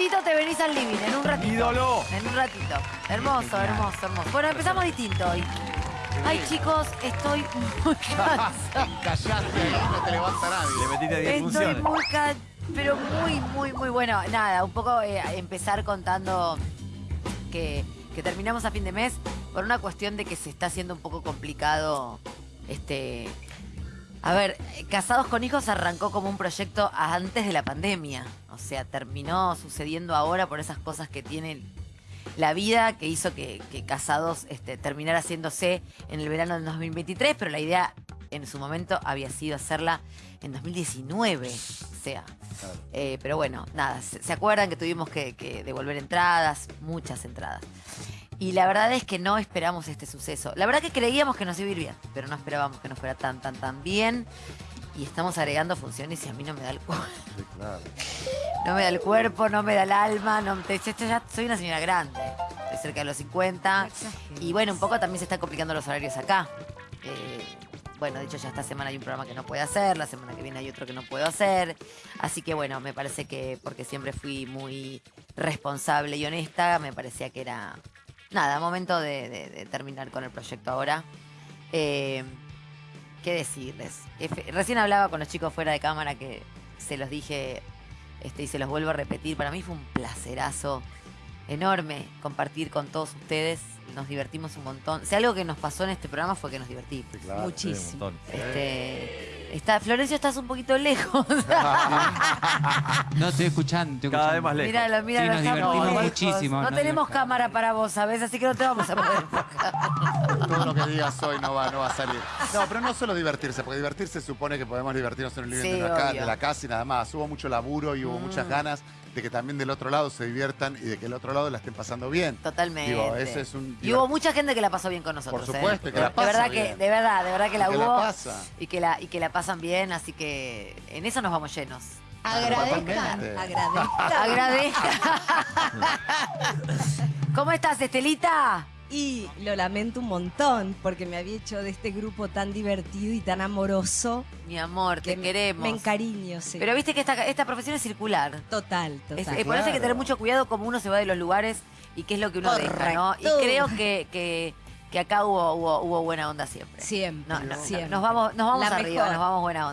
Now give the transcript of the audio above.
ratito te venís al living, en un ratito. ¡Ídolo! En un ratito. Hermoso, hermoso, hermoso. Bueno, empezamos distinto hoy. Ay, chicos, estoy muy cansada. Callaste no te levanta nadie. Le metiste 10 Estoy funciones. muy ca- pero muy, muy, muy bueno. Nada, un poco eh, empezar contando que, que terminamos a fin de mes por una cuestión de que se está haciendo un poco complicado. Este. A ver, Casados con Hijos arrancó como un proyecto antes de la pandemia. O sea, terminó sucediendo ahora por esas cosas que tiene la vida que hizo que, que Casados este, terminara haciéndose en el verano del 2023, pero la idea en su momento había sido hacerla en 2019. O sea, eh, pero bueno, nada, se, se acuerdan que tuvimos que, que devolver entradas, muchas entradas. Y la verdad es que no esperamos este suceso. La verdad que creíamos que nos iba a ir bien, pero no esperábamos que nos fuera tan, tan, tan bien. Y estamos agregando funciones y a mí no me da el cuerpo. Sí, claro. No me da el cuerpo, no me da el alma. No, te- yo ya soy una señora grande. Estoy cerca de los 50. Y bueno, un poco también se están complicando los horarios acá. Eh, bueno, de hecho ya esta semana hay un programa que no puedo hacer, la semana que viene hay otro que no puedo hacer. Así que bueno, me parece que porque siempre fui muy responsable y honesta, me parecía que era, nada, momento de, de- de terminar con el proyecto ahora. Eh, ¿Qué decirles? Recién hablaba con los chicos fuera de cámara que se los dije este, y se los vuelvo a repetir. Para mí fue un placerazo enorme compartir con todos ustedes. Nos divertimos un montón. Si algo que nos pasó en este programa fue que nos divertimos. Claro. Sí, un montón. Este, está, Florencio, estás un poquito lejos. No, estoy escuchando. estoy Cada vez escuchando. más lejos. míralo, míralo. nos divertimos muchísimo, No tenemos cámara para vos, ¿sabes? Así que no te vamos a poder enfocar. Todo lo que digas hoy no va, no va a salir. No, pero no solo divertirse, porque divertirse supone que podemos divertirnos en el living Sí, de, la de casa y nada más. Hubo mucho laburo y hubo Mm. muchas ganas de que también del otro lado se diviertan y de que el otro lado la estén pasando bien. Totalmente. Digo, ese es un Y hubo mucha gente que la pasó bien con nosotros. Por ¿eh? supuesto, que de, la pasa verdad bien. que, de verdad, de verdad que la Que la hubo. pasa. Y que la, y que la pasan bien, así que en eso nos vamos llenos. Agradezcan, agradezcan. Agradezca. ¿Cómo estás, Estelita? Y lo lamento un montón porque me había hecho de este grupo tan divertido y tan amoroso Mi amor, te que queremos. me encariño. sí. Pero viste que esta, esta profesión es circular. total, Es- total. eh, por eso hay que tener Claro. mucho cuidado como uno se va de los lugares y qué es lo que uno deja, ¿no? Y creo que, que, que acá hubo, hubo, hubo buena onda siempre. Siempre, No, no, siempre. nos vamos, nos vamos La arriba, mejor. nos vamos buena onda.